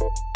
you